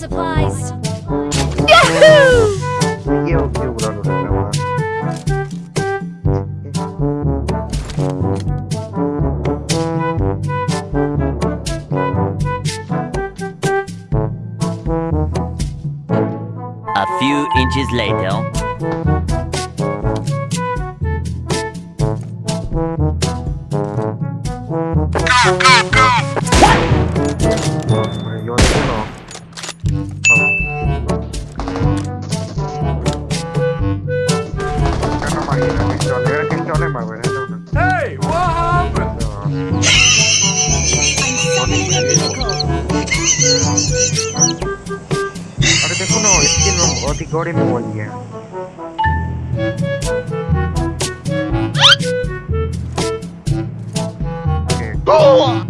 supplies. Yahoo! A few inches later. era pistola, era pistola ma guarda. Hey, what happened? अरे देखो ना इसकी ना बहुत ही गौरी में बोल दिया Go!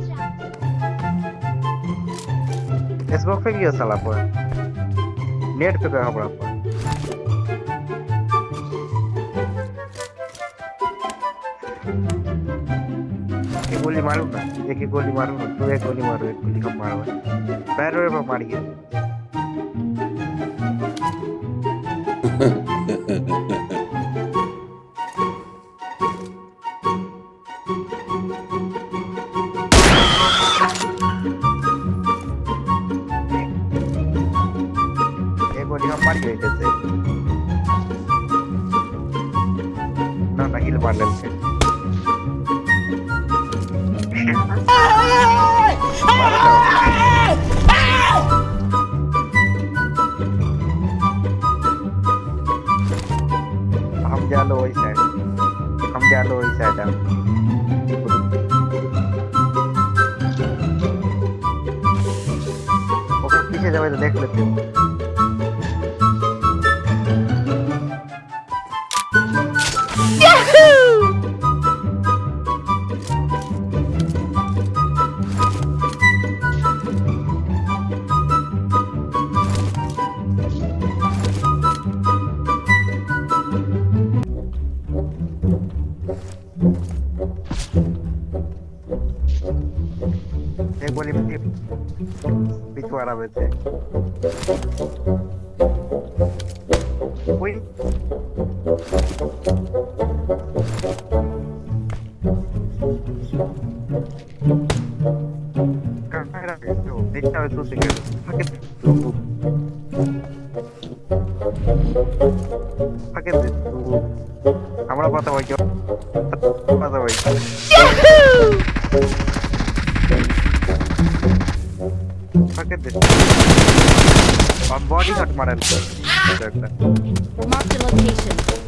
फेसबुक पे गया साला पर नेट पे कहा बड़ा पर एक गोली मारू एक एक गोली मारू ना तू एक गोली मारो, एक गोली हम मारो। पैर पर मार ip ip ip suara wih kamera itu dikta itu segera paket tunggu paket tunggu shot मारा है location.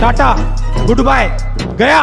टाटा गुड बाय गया।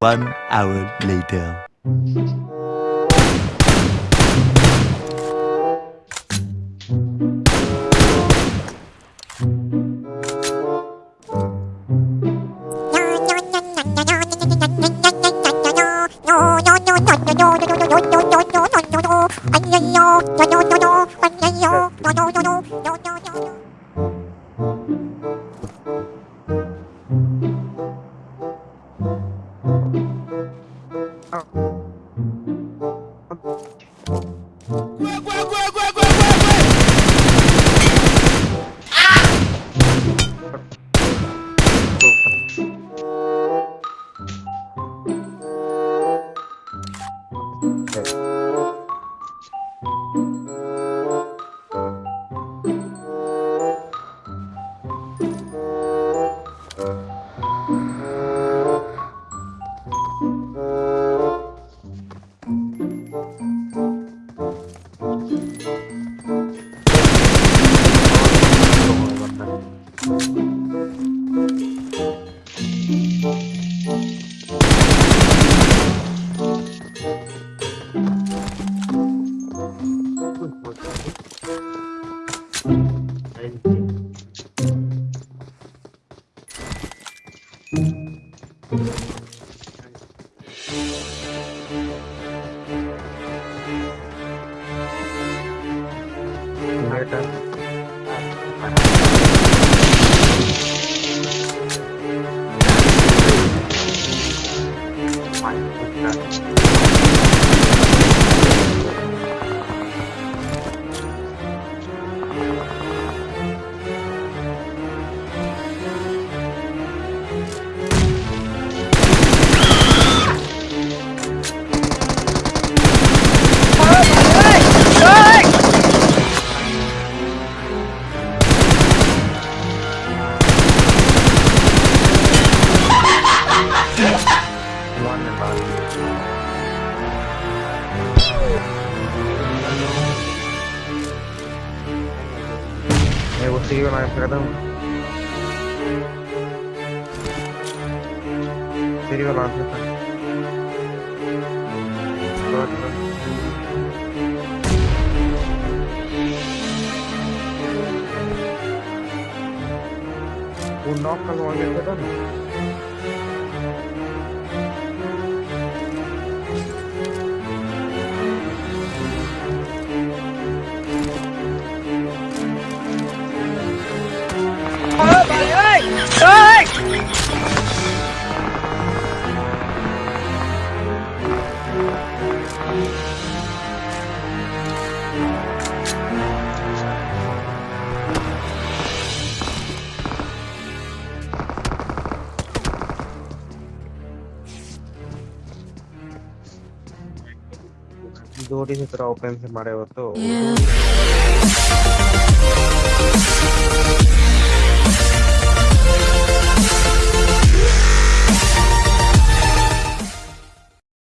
One hour later. Bye. Eh, vos sigue la entrada. Serio la entrada. Un knock al movimiento de दोरी से तरह open से मारे हो तो।